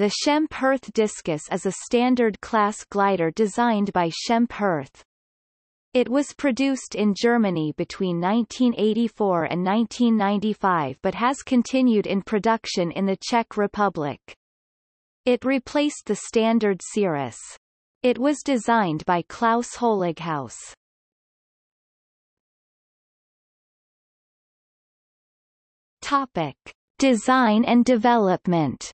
The Schempp-Hirth Discus is a standard class glider designed by Schempp-Hirth. It was produced in Germany between 1984 and 1995 but has continued in production in the Czech Republic. It replaced the standard Cirrus. It was designed by Klaus Holighaus. Topic. Design and development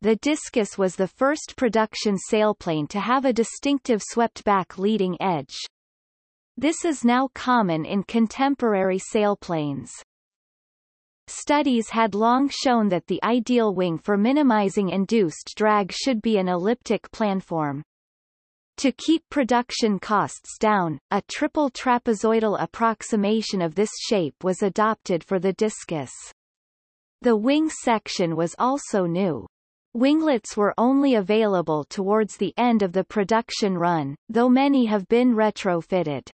The Discus was the first production sailplane to have a distinctive swept-back leading edge. This is now common in contemporary sailplanes. Studies had long shown that the ideal wing for minimizing induced drag should be an elliptic planform. To keep production costs down, a triple trapezoidal approximation of this shape was adopted for the Discus. The wing section was also new. Winglets were only available towards the end of the production run, though many have been retrofitted.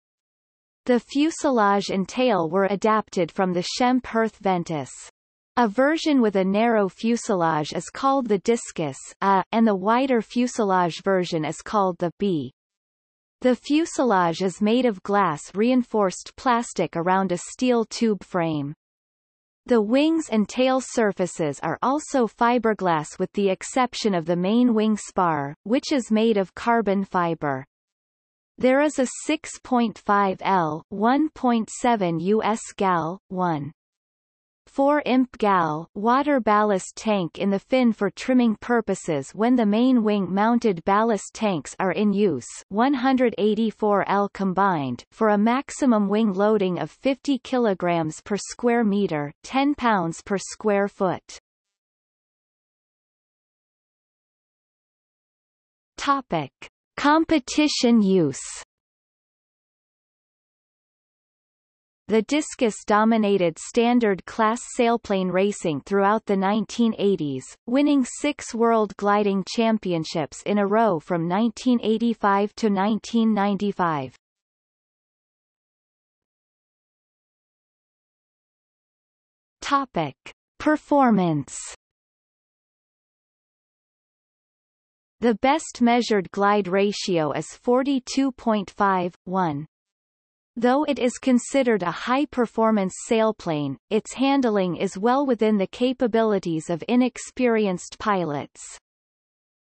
The fuselage and tail were adapted from the Schempp-Hirth Ventus. A version with a narrow fuselage is called the Discus A, and the wider fuselage version is called the B. The fuselage is made of glass reinforced plastic around a steel tube frame. The wings and tail surfaces are also fiberglass with the exception of the main wing spar, which is made of carbon fiber. There is a 6.5 L 1.7 US gal 1. 4 imp gal water ballast tank in the fin for trimming purposes when the main wing-mounted ballast tanks are in use 184 L combined for a maximum wing loading of 50 kg per square meter 10 pounds per square foot. Topic. Competition use The Discus dominated standard class sailplane racing throughout the 1980s, winning six World Gliding Championships in a row from 1985 to 1995. Topic. Performance The best measured glide ratio is 42.5, 1. Though it is considered a high-performance sailplane, its handling is well within the capabilities of inexperienced pilots.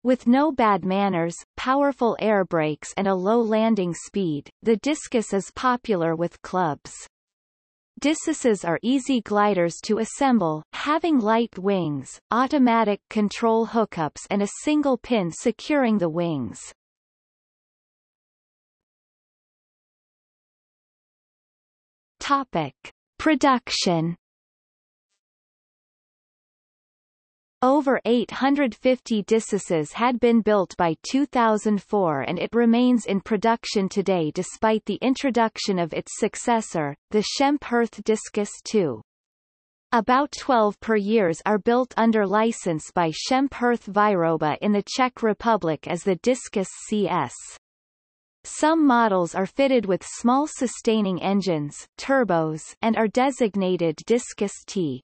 With no bad manners, powerful air brakes and a low landing speed, the Discus is popular with clubs. Discuses are easy gliders to assemble, having light wings, automatic control hookups and a single pin securing the wings. Topic. Production Over 850 Discuses had been built by 2004 and it remains in production today despite the introduction of its successor, the Schempp-Hirth Discus II. About 12 per years are built under license by Schempp-Hirth Výroba in the Czech Republic as the Discus CS. Some models are fitted with small sustaining engines turbos and are designated Discus T.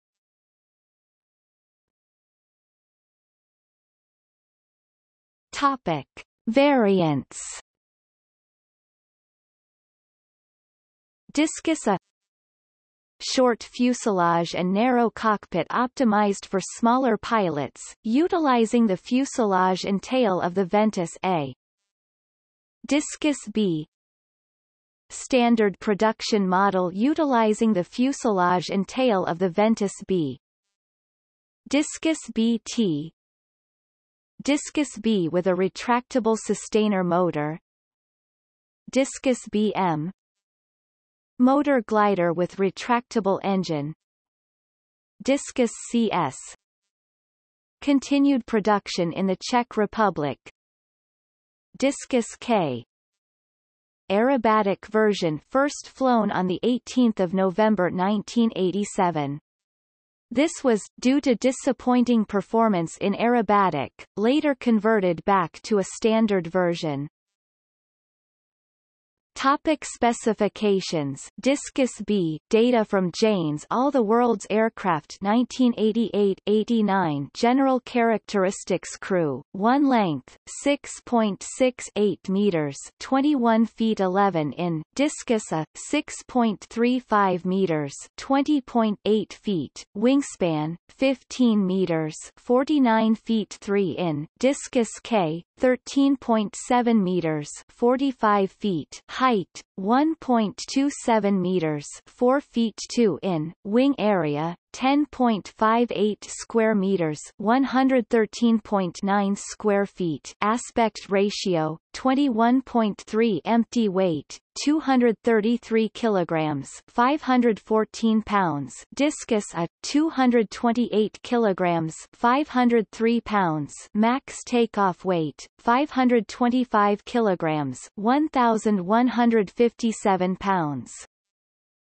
Topic. Variants Discus A Short fuselage and narrow cockpit optimized for smaller pilots, utilizing the fuselage and tail of the Ventus A. Discus B. Standard production model utilizing the fuselage and tail of the Ventus B. Discus BT Discus B with a retractable sustainer motor. Discus BM Motor glider with retractable engine. Discus CS Continued production in the Czech Republic Discus K aerobatic version first flown on 18 November 1987. This was, due to disappointing performance in aerobatic, later converted back to a standard version. Topic specifications. Discus B data from Jane's All the World's Aircraft 1988-89 General characteristics crew. 1 length 6.68 meters 21 feet 11 in. Discus A 6.35 meters 20.8 feet. Wingspan 15 meters 49 feet 3 in. Discus K 13.7 meters 45 feet height 1.27 meters 4 feet 2 in wing area 10.58 square meters 113.9 square feet aspect ratio 21.3 empty weight 233 kilograms 514 pounds discus a 228 kilograms 503 pounds max takeoff weight 525 kilograms 1157 pounds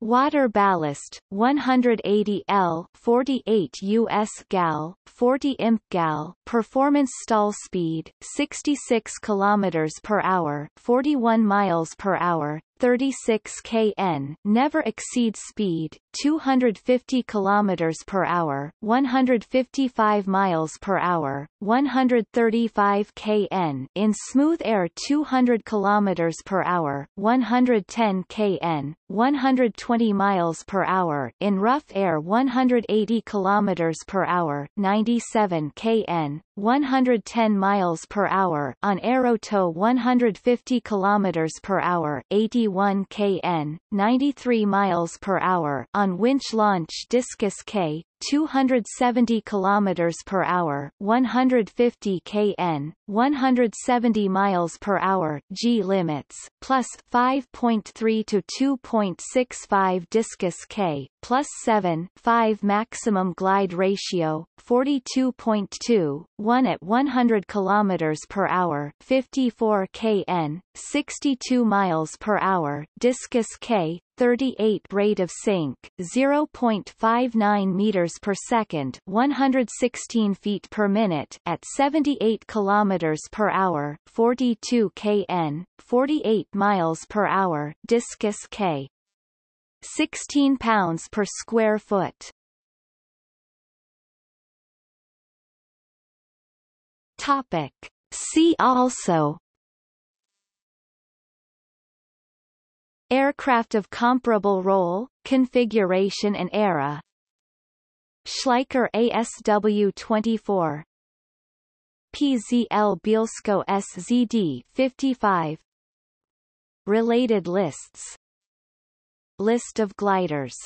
Water ballast 180 L 48 US gal 40 imp gal performance stall speed 66 kilometers per hour 41 miles per hour 36 kn never exceed speed 250 kilometers per hour 155 miles per hour 135 kn in smooth air 200 kilometers per hour 110 kn 120 miles per hour in rough air 180 kilometers per hour 97 kn 110 miles per hour on aerotow 150 kilometers per hour 81 kn 93 miles per hour on winch launch discus K 270 kilometers per hour, 150 kn, 170 miles per hour G limits, plus 5.3 to 2.65 discus K, plus 7 5 maximum glide ratio, 42.2, 1 at 100 kilometers per hour, 54 kn, 62 miles per hour discus K, 38 rate of sink 0.59 meters per second 116 feet per minute at 78 kilometers per hour 42 kn 48 miles per hour discus K. 16 pounds per square foot. Topic. See also Aircraft of comparable role, configuration and era. Schleicher ASW-24 PZL Bielsko SZD-55 Related lists. List of gliders